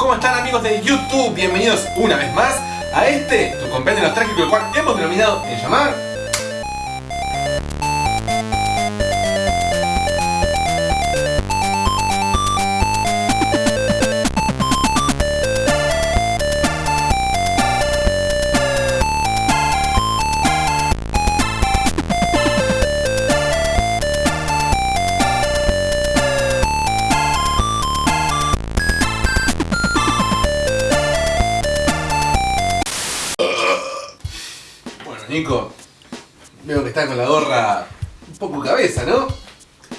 ¿Cómo están amigos de YouTube? Bienvenidos una vez más a este, tu compendio nostálgico, el cual hemos denominado en llamar Nico, veo que está con la gorra un poco cabeza, ¿no?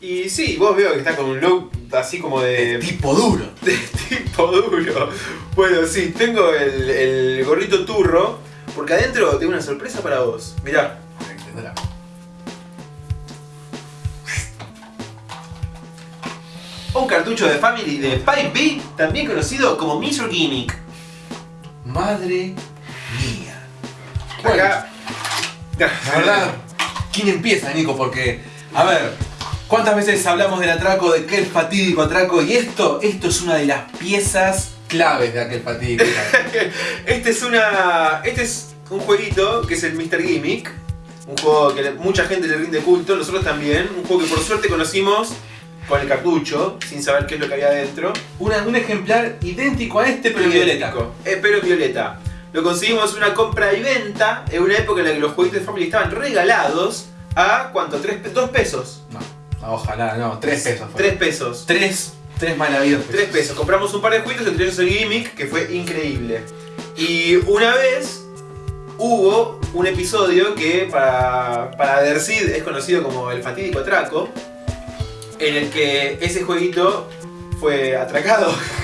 Y sí, vos veo que está con un look así como de... Tipo duro. de tipo duro. Bueno, sí, tengo el, el gorrito turro, porque adentro tengo una sorpresa para vos. Mirá. Entenderá. Un cartucho de Family de Pipe B, también conocido como Mr. Gimmick. Madre mía. Bueno, Acá... la verdad, ¿quién empieza, Nico? Porque, a ver, ¿cuántas veces hablamos del atraco, de aquel fatídico atraco? Y esto, esto es una de las piezas claves de aquel fatídico atraco. Este es una. Este es un jueguito que es el Mr. Gimmick. Un juego que mucha gente le rinde culto, nosotros también. Un juego que por suerte conocimos con el cartucho, sin saber qué es lo que había adentro. Una- un ejemplar idéntico a este, pero violeta. Eh, pero violeta. Lo conseguimos una compra y venta en una época en la que los jueguitos de Family estaban regalados a ¿cuánto? ¿Tres, ¿Dos pesos? No, ojalá, no, tres pesos. fue. Tres pesos. Tres, tres malavidos. Tres pesos. Compramos un par de juguetes, entre ellos el Gimmick, que fue increíble. Y una vez hubo un episodio que para, para Dercid es conocido como el fatídico atraco, en el que ese jueguito fue atracado.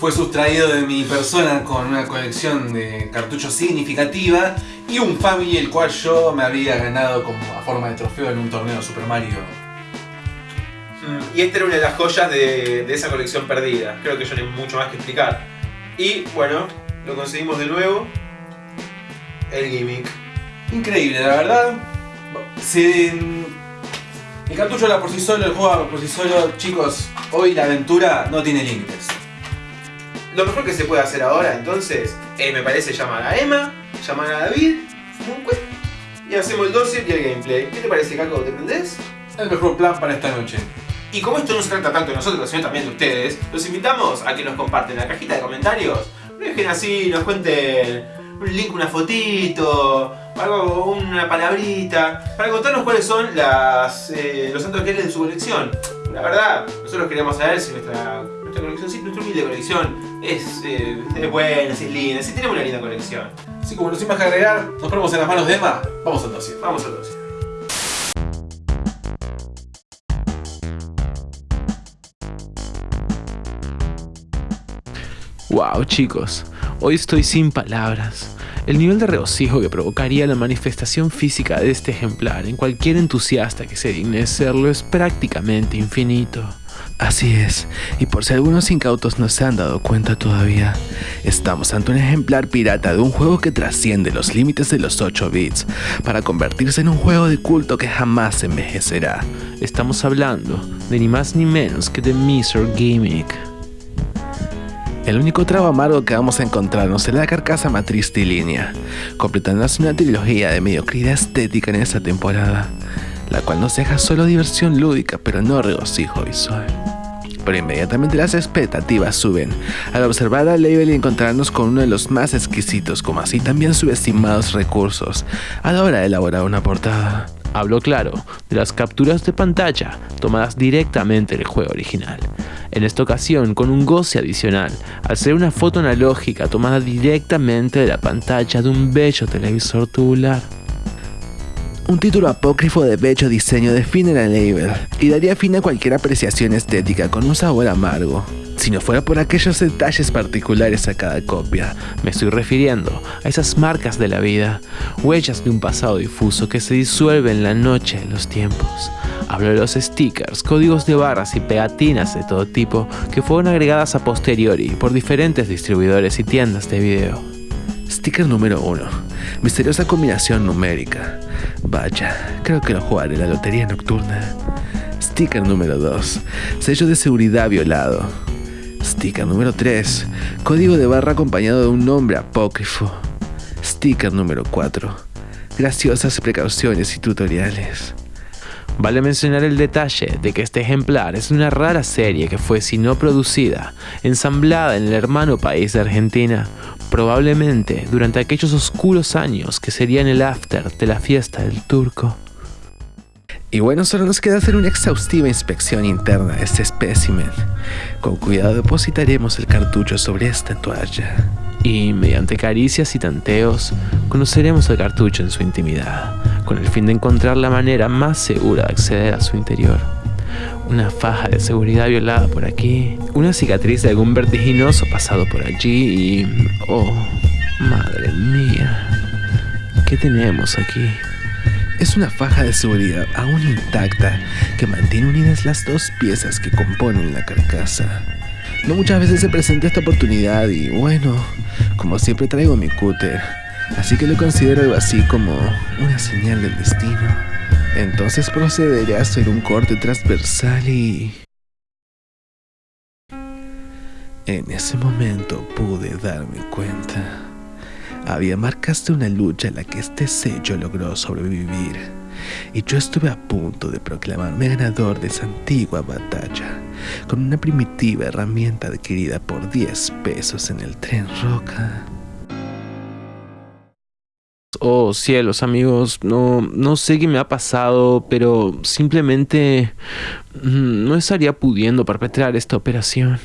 Fue sustraído de mi persona con una colección de cartuchos significativa y un family el cual yo me había ganado como a forma de trofeo en un torneo de Super Mario. Y esta era una de las joyas de, de esa colección perdida. Creo que yo no hay mucho más que explicar. Y bueno, lo conseguimos de nuevo. El gimmick. Increíble, la verdad. Se- El cartucho habla por sí solo, el juego habla por sí solo. Chicos, hoy la aventura no tiene límites. Lo mejor que se puede hacer ahora, entonces, eh, me parece llamar a Emma, llamar a David, un y hacemos el dossier y el gameplay. ¿Qué te parece, Caco? ¿Te prendés? El mejor plan para esta noche. Y como esto no se trata tanto de nosotros, sino también de ustedes, los invitamos a que nos comparten en la cajita de comentarios. Dejen así, nos cuenten un link, una fotito, algo, una palabrita, para contarnos cuáles son las, eh, los santos que de su colección. La verdad, nosotros queremos saber si nuestra colección, si nuestra humilde colección es, eh, es buena, si es linda, si tenemos una linda colección. Así como no sin más que agregar, nos ponemos en las manos de Emma. Vamos al dossier. Vamos al dossier. Wow, chicos, hoy estoy sin palabras. El nivel de regocijo que provocaría la manifestación física de este ejemplar en cualquier entusiasta que se digne serlo es prácticamente infinito. Así es, y por si algunos incautos no se han dado cuenta todavía, estamos ante un ejemplar pirata de un juego que trasciende los límites de los 8 bits para convertirse en un juego de culto que jamás envejecerá. Estamos hablando de ni más ni menos que de Mr. Gimmick. El único trago amargo que vamos a encontrarnos es la carcasa matriz línea, completándose una trilogía de mediocridad estética en esta temporada, la cual nos deja solo diversión lúdica pero no regocijo visual. Pero inmediatamente las expectativas suben al observar al label y encontrarnos con uno de los más exquisitos como así también subestimados recursos a la hora de elaborar una portada. Hablo claro de las capturas de pantalla tomadas directamente del juego original. En esta ocasión con un goce adicional, al ser una foto analógica tomada directamente de la pantalla de un bello televisor tubular. Un título apócrifo de bello diseño define la label y daría fin a cualquier apreciación estética con un sabor amargo. Si no fuera por aquellos detalles particulares a cada copia, me estoy refiriendo a esas marcas de la vida, huellas de un pasado difuso que se disuelve en la noche de los tiempos. Hablo de los stickers, códigos de barras y pegatinas de todo tipo que fueron agregadas a posteriori por diferentes distribuidores y tiendas de video. Sticker número 1. Misteriosa combinación numérica. Vaya, creo que lo jugaré la lotería nocturna. Sticker número 2. Sello de seguridad violado. Sticker número 3. Código de barra acompañado de un nombre apócrifo. Sticker número 4. Graciosas precauciones y tutoriales. Vale mencionar el detalle de que este ejemplar es una rara serie que fue, si no producida, ensamblada en el hermano país de Argentina, probablemente durante aquellos oscuros años que serían el after de la fiesta del turco. Y bueno, solo nos queda hacer una exhaustiva inspección interna de este espécimen. Con cuidado depositaremos el cartucho sobre esta toalla. Y mediante caricias y tanteos, conoceremos el cartucho en su intimidad, con el fin de encontrar la manera más segura de acceder a su interior. Una faja de seguridad violada por aquí, una cicatriz de algún vertiginoso pasado por allí y... ¡Oh, madre mía! ¿Qué tenemos aquí? Es una faja de seguridad aún intacta que mantiene unidas las dos piezas que componen la carcasa. No muchas veces se presenta esta oportunidad y bueno, como siempre traigo mi cúter, así que lo considero algo así como una señal del destino. Entonces procederé a hacer un corte transversal y... En ese momento pude darme cuenta. Había marcas de una lucha en la que este sello logró sobrevivir, y yo estuve a punto de proclamarme ganador de esa antigua batalla, con una primitiva herramienta adquirida por 10 pesos en el tren Roca. Oh cielos amigos, no, no sé qué me ha pasado, pero simplemente mm, no estaría pudiendo perpetrar esta operación.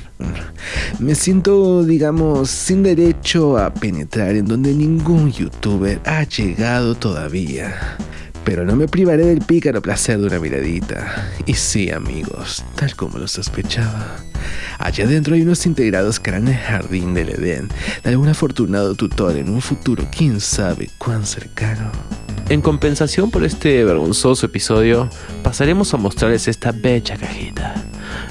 Me siento, digamos, sin derecho a penetrar en donde ningún youtuber ha llegado todavía. Pero no me privaré del pícaro placer de una miradita. Y sí, amigos, tal como lo sospechaba. Allá adentro hay unos integrados que harán el jardín del Edén de algún afortunado tutor en un futuro, quién sabe cuán cercano. En compensación por este vergonzoso episodio, pasaremos a mostrarles esta bella cajita,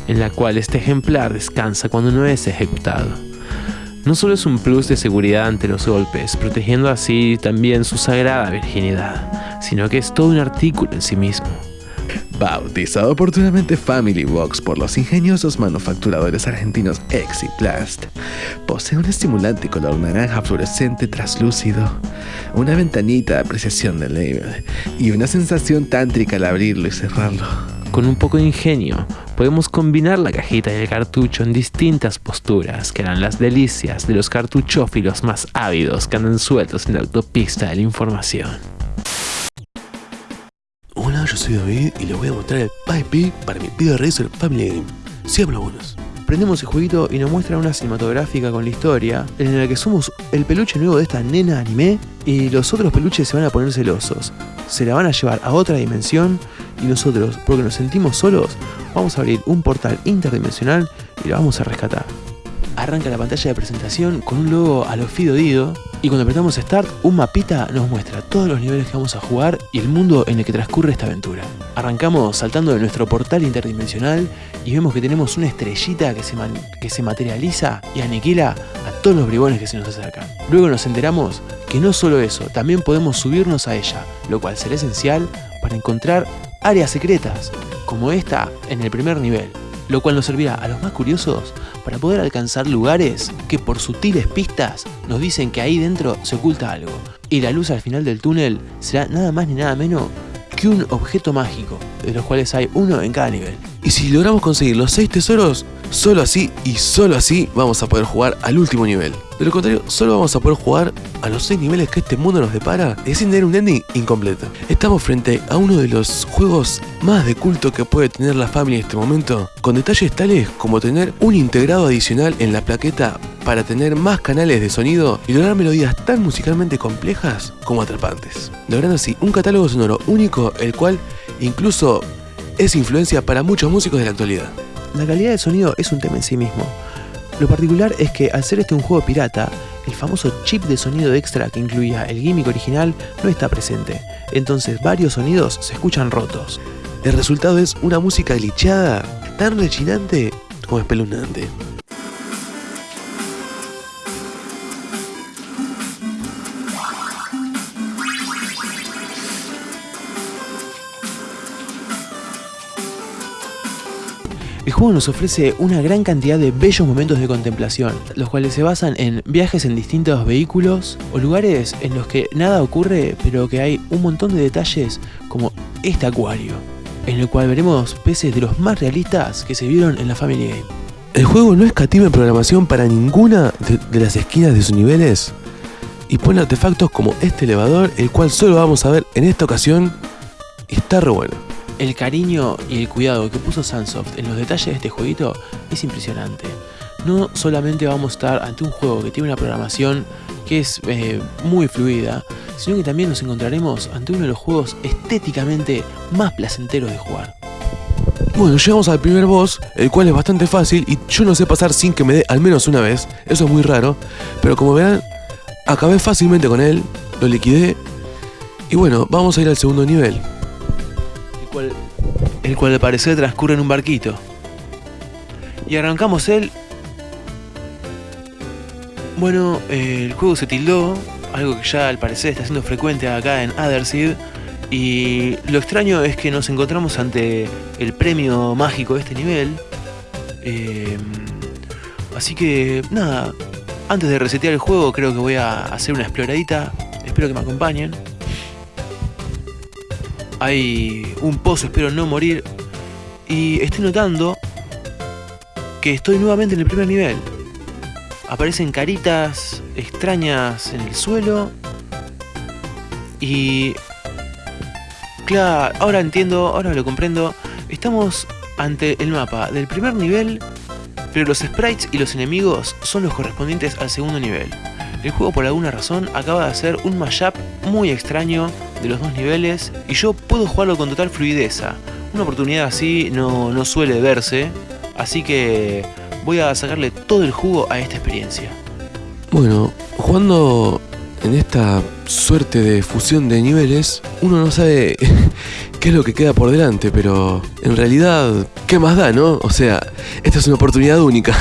en la cual este ejemplar descansa cuando no es ejecutado. No solo es un plus de seguridad ante los golpes, protegiendo así también su sagrada virginidad, sino que es todo un artículo en sí mismo. Bautizado oportunamente Family Box por los ingeniosos manufacturadores argentinos Exiplast, posee un estimulante color naranja fluorescente traslúcido, una ventanita de apreciación del label y una sensación tántrica al abrirlo y cerrarlo. Con un poco de ingenio, podemos combinar la cajita y el cartucho en distintas posturas que harán las delicias de los cartuchófilos más ávidos que andan sueltos en la autopista de la información. Hola, yo soy David y les voy a mostrar el PIP para mi Pido Racer Family Game. Hablo buenos. Prendemos el jueguito y nos muestra una cinematográfica con la historia en la que somos el peluche nuevo de esta nena anime y los otros peluches se van a poner celosos. Se la van a llevar a otra dimensión y nosotros, porque nos sentimos solos, vamos a abrir un portal interdimensional y la vamos a rescatar. Arranca la pantalla de presentación con un logo a lo Fido Dido y cuando apretamos Start, un mapita nos muestra todos los niveles que vamos a jugar y el mundo en el que transcurre esta aventura. Arrancamos saltando de nuestro portal interdimensional y vemos que tenemos una estrellita que se, que se materializa y aniquila a todos los bribones que se nos acercan. Luego nos enteramos que no solo eso, también podemos subirnos a ella, lo cual será esencial para encontrar áreas secretas, como esta en el primer nivel, lo cual nos servirá a los más curiosos para poder alcanzar lugares que por sutiles pistas nos dicen que ahí dentro se oculta algo. Y la luz al final del túnel será nada más ni nada menos que un objeto mágico, de los cuales hay uno en cada nivel. Y si logramos conseguir los 6 tesoros, solo así y solo así vamos a poder jugar al último nivel. De lo contrario, solo vamos a poder jugar a los 6 niveles que este mundo nos depara y sin tener un ending incompleto. Estamos frente a uno de los juegos más de culto que puede tener la familia en este momento, con detalles tales como tener un integrado adicional en la plaqueta para tener más canales de sonido y lograr melodías tan musicalmente complejas como atrapantes, logrando así un catálogo sonoro único el cual incluso es influencia para muchos músicos de la actualidad. La calidad de sonido es un tema en sí mismo. Lo particular es que al ser este un juego pirata, el famoso chip de sonido extra que incluía el gimmick original no está presente, entonces varios sonidos se escuchan rotos. El resultado es una música glitchada, tan rechinante como espeluznante. El juego nos ofrece una gran cantidad de bellos momentos de contemplación, los cuales se basan en viajes en distintos vehículos o lugares en los que nada ocurre, pero que hay un montón de detalles como este acuario, en el cual veremos peces de los más realistas que se vieron en la Family Game. El juego no escatima en programación para ninguna de, las esquinas de sus niveles y pone artefactos como este elevador, el cual solo vamos a ver en esta ocasión está re bueno. El cariño y el cuidado que puso Sunsoft en los detalles de este jueguito es impresionante. No solamente vamos a estar ante un juego que tiene una programación que es eh, muy fluida, sino que también nos encontraremos ante uno de los juegos estéticamente más placenteros de jugar. Bueno, llegamos al primer boss, el cual es bastante fácil y yo no sé pasar sin que me dé al menos una vez, eso es muy raro, pero como verán, acabé fácilmente con él, lo liquidé y bueno, vamos a ir al segundo nivel. El cual, al parecer transcurre en un barquito. Y arrancamos él. Bueno, el juego se tildó, algo que ya al parecer está siendo frecuente acá en Otherseed. Y lo extraño es que nos encontramos ante el premio mágico de este nivel. Eh, así que, nada, antes de resetear el juego creo que voy a hacer una exploradita. Espero que me acompañen. Hay un pozo, espero no morir. Y estoy notando que estoy nuevamente en el primer nivel. Aparecen caritas extrañas en el suelo. Y... Claro, ahora entiendo, ahora lo comprendo. Estamos ante el mapa del primer nivel, pero los sprites y los enemigos son los correspondientes al segundo nivel. El juego por alguna razón acaba de hacer un mashup muy extraño de los dos niveles y yo puedo jugarlo con total fluidez. Una oportunidad así no, no suele verse, así que voy a sacarle todo el jugo a esta experiencia. Bueno, jugando en esta suerte de fusión de niveles, uno no sabe qué es lo que queda por delante, pero en realidad, ¿qué más da, no? O sea, esta es una oportunidad única.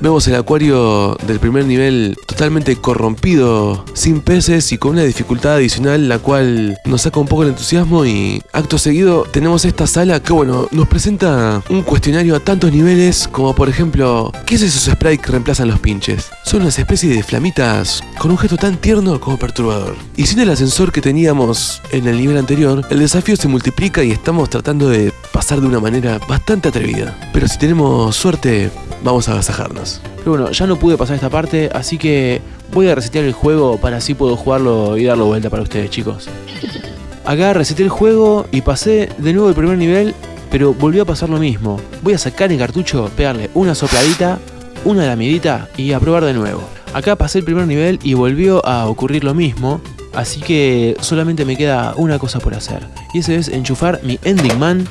Vemos el acuario del primer nivel totalmente corrompido, sin peces y con una dificultad adicional la cual nos saca un poco el entusiasmo y acto seguido tenemos esta sala que bueno, nos presenta un cuestionario a tantos niveles como por ejemplo, ¿qué es esos sprites que reemplazan los pinches? Son unas especies de flamitas con un gesto tan tierno como perturbador. Y sin el ascensor que teníamos en el nivel anterior, el desafío se multiplica y estamos tratando de pasar de una manera bastante atrevida. Pero si tenemos suerte, vamos a agasajarnos. Pero bueno, ya no pude pasar esta parte, así que voy a resetear el juego para así puedo jugarlo y darlo vuelta para ustedes, chicos. Acá reseté el juego y pasé de nuevo el primer nivel, pero volvió a pasar lo mismo. Voy a sacar el cartucho, pegarle una sopladita, una lamidita y a probar de nuevo. Acá pasé el primer nivel y volvió a ocurrir lo mismo, así que solamente me queda una cosa por hacer. Y ese es enchufar mi Ending Man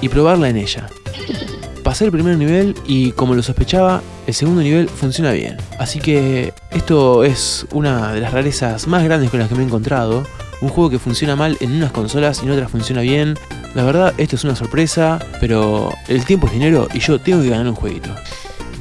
y probarla en ella. Pasé el primer nivel y como lo sospechaba, el segundo nivel funciona bien. Así que esto es una de las rarezas más grandes con las que me he encontrado. Un juego que funciona mal en unas consolas y en otras funciona bien. La verdad, esto es una sorpresa, pero el tiempo es dinero y yo tengo que ganar un jueguito.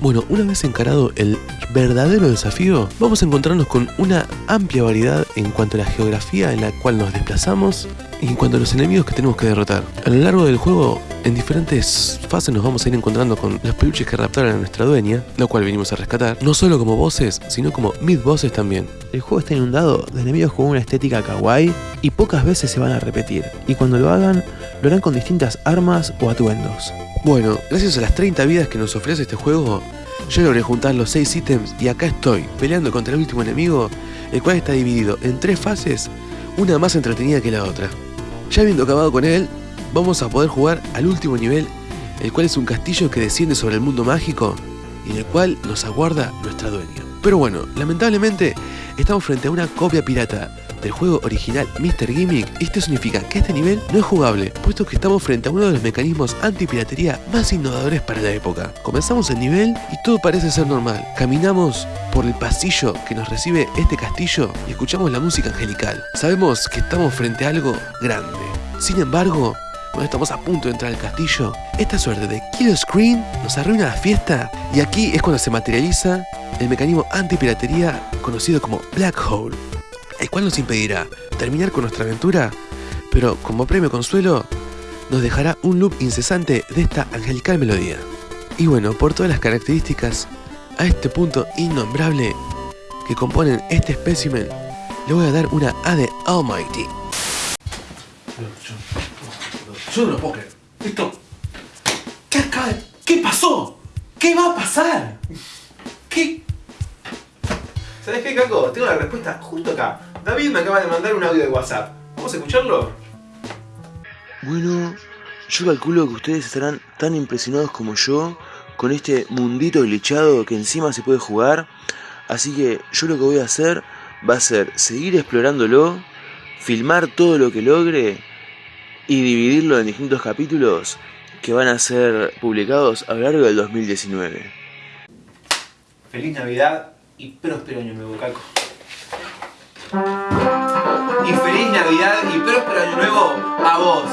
Bueno, una vez encarado el verdadero desafío, vamos a encontrarnos con una amplia variedad en cuanto a la geografía en la cual nos desplazamos y en cuanto a los enemigos que tenemos que derrotar. A lo largo del juego, en diferentes fases nos vamos a ir encontrando con los peluches que raptaron a nuestra dueña, lo cual venimos a rescatar, no solo como bosses, sino como mid-bosses también. El juego está inundado de enemigos con una estética kawaii y pocas veces se van a repetir. Y cuando lo hagan, lo harán con distintas armas o atuendos. Bueno, gracias a las 30 vidas que nos ofrece este juego, yo logré juntar los 6 ítems y acá estoy, peleando contra el último enemigo, el cual está dividido en tres fases, una más entretenida que la otra. Ya habiendo acabado con él, vamos a poder jugar al último nivel, el cual es un castillo que desciende sobre el mundo mágico y en el cual nos aguarda nuestra dueña. Pero bueno, lamentablemente estamos frente a una copia pirata del juego original Mr. Gimmick, esto significa que este nivel no es jugable, puesto que estamos frente a uno de los mecanismos antipiratería más innovadores para la época. Comenzamos el nivel y todo parece ser normal. Caminamos por el pasillo que nos recibe este castillo y escuchamos la música angelical. Sabemos que estamos frente a algo grande. Sin embargo, cuando estamos a punto de entrar al castillo, esta suerte de kill screen nos arruina la fiesta y aquí es cuando se materializa el mecanismo antipiratería conocido como Black Hole el cual nos impedirá terminar con nuestra aventura, pero como premio consuelo, nos dejará un loop incesante de esta angelical melodía. Y bueno, por todas las características a este punto innombrable que componen este espécimen, le voy a dar una A de Almighty. Yo, yo no lo puedo creer. Esto. ¿Qué acaba de- ¿Qué pasó? ¿Qué va a pasar? ¿Qué? ¿Sabes qué, Caco? Tengo la respuesta justo acá. David me acaba de mandar un audio de WhatsApp. ¿Vamos a escucharlo? Bueno, yo calculo que ustedes estarán tan impresionados como yo con este mundito glitchado que encima se puede jugar. Así que yo lo que voy a hacer va a ser seguir explorándolo, filmar todo lo que logre y dividirlo en distintos capítulos que van a ser publicados a lo largo del 2019. Feliz Navidad y próspero año nuevo, Caco. Y feliz Navidad y próspero año nuevo a vos.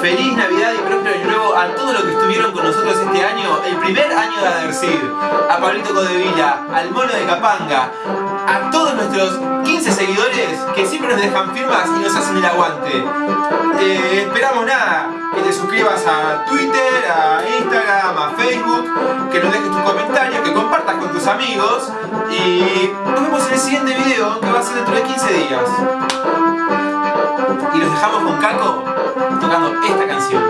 Feliz Navidad y próspero año nuevo a todos los que estuvieron con nosotros este año, el primer año de Adercid. A Pablito Codevila, al Mono de Capanga, a todos nuestros 15 seguidores que siempre nos dejan firmas y nos hacen el aguante. Eh, esperamos nada, que te suscribas a Twitter, a Instagram, a Facebook, que nos dejes tus comentarios, que compartas con tus amigos y nos vemos en el siguiente video que va a ser dentro de 15 días. Y los dejamos con Caco tocando esta canción.